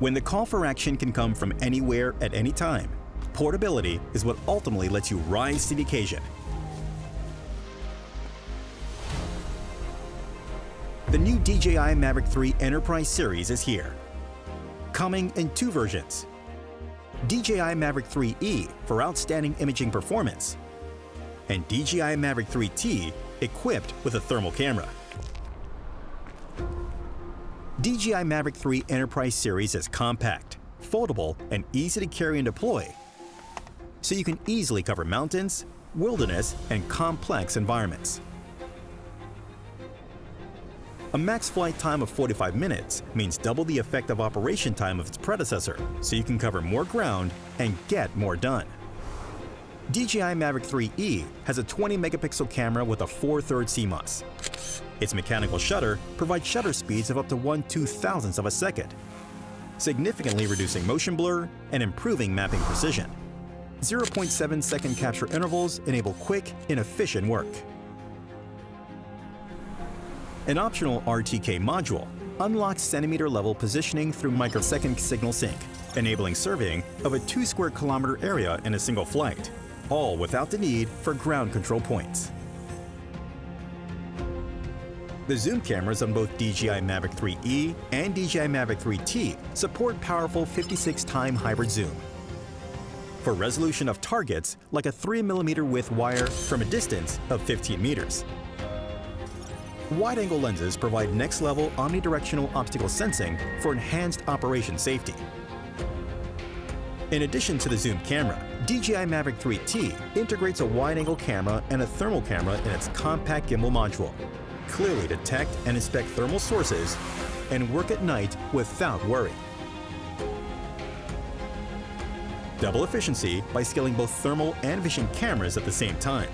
When the call for action can come from anywhere at any time, portability is what ultimately lets you rise to the occasion. The new DJI Mavic 3 Enterprise Series is here. Coming in two versions. DJI Mavic 3E for outstanding imaging performance, and DJI Mavic 3T equipped with a thermal camera. DJI Mavic 3 Enterprise Series is compact, foldable, and easy to carry and deploy, so you can easily cover mountains, wilderness, and complex environments. A max flight time of 45 minutes means double the effective operation time of its predecessor, so you can cover more ground and get more done. DJI Mavic 3E has a 20 megapixel camera with a 4 3rd CMOS. Its mechanical shutter provides shutter speeds of up to 1 2,000th of a second, significantly reducing motion blur and improving mapping precision. 0.7 second capture intervals enable quick and efficient work. An optional RTK module unlocks centimeter level positioning through microsecond signal sync, enabling surveying of a 2 square kilometer area in a single flight, all without the need for ground control points. The zoom cameras on both DJI Mavic 3E and DJI Mavic 3T support powerful 56-time hybrid zoom. For resolution of targets like a 3mm width wire from a distance of 15 meters. Wide-angle lenses provide next-level omnidirectional obstacle sensing for enhanced operation safety. In addition to the zoom camera, DJI Mavic 3T integrates a wide-angle camera and a thermal camera in its compact gimbal module. Clearly detect and inspect thermal sources and work at night without worry. Double efficiency by scaling both thermal and vision cameras at the same time.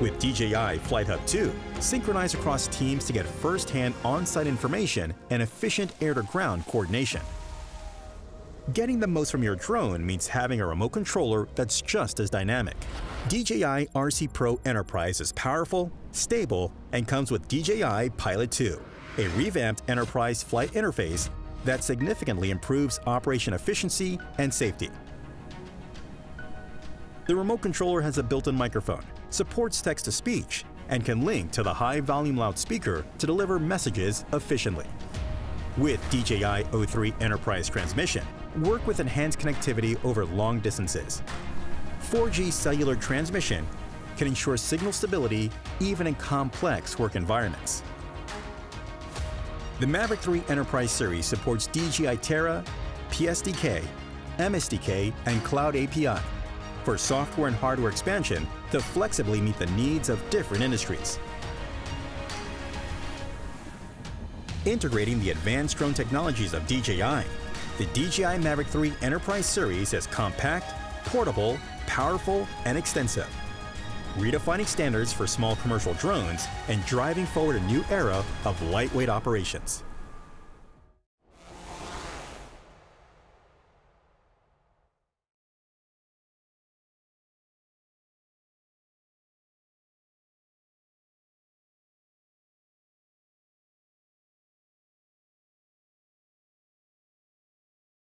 With DJI Flight Hub 2, synchronize across teams to get first-hand on-site information and efficient air-to-ground coordination. Getting the most from your drone means having a remote controller that's just as dynamic. DJI RC Pro Enterprise is powerful, stable, and comes with DJI Pilot 2, a revamped enterprise flight interface that significantly improves operation efficiency and safety. The remote controller has a built-in microphone, supports text-to-speech, and can link to the high-volume loudspeaker to deliver messages efficiently. With DJI O3 Enterprise transmission, work with enhanced connectivity over long distances. 4G cellular transmission can ensure signal stability even in complex work environments. The Mavic 3 Enterprise series supports DJI Terra, PSDK, MSDK, and Cloud API for software and hardware expansion to flexibly meet the needs of different industries. Integrating the advanced drone technologies of DJI, the DJI Mavic 3 Enterprise series is compact, portable, powerful, and extensive. Redefining standards for small commercial drones and driving forward a new era of lightweight operations.